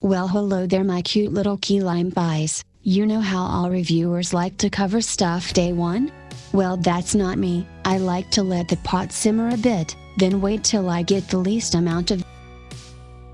Well hello there my cute little key lime pies, you know how all reviewers like to cover stuff day one? Well that's not me, I like to let the pot simmer a bit, then wait till I get the least amount of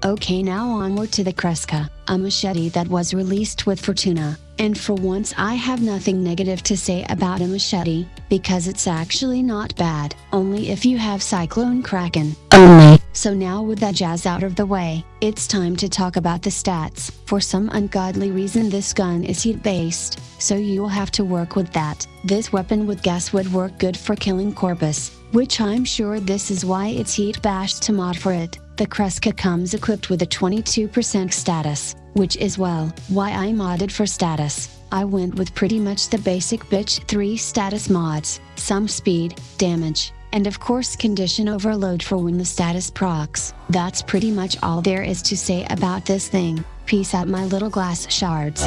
Okay now onward to the Kreska, a machete that was released with Fortuna, and for once I have nothing negative to say about a machete, because it's actually not bad, only if you have Cyclone Kraken. Only. So now with that jazz out of the way, it's time to talk about the stats. For some ungodly reason this gun is heat based, so you'll have to work with that. This weapon with gas would work good for killing Corpus, which I'm sure this is why it's heat bashed to mod for it. The Kreska comes equipped with a 22% status, which is well, why I modded for status. I went with pretty much the basic bitch 3 status mods, some speed, damage, and of course condition overload for when the status procs. That's pretty much all there is to say about this thing, peace out my little glass shards.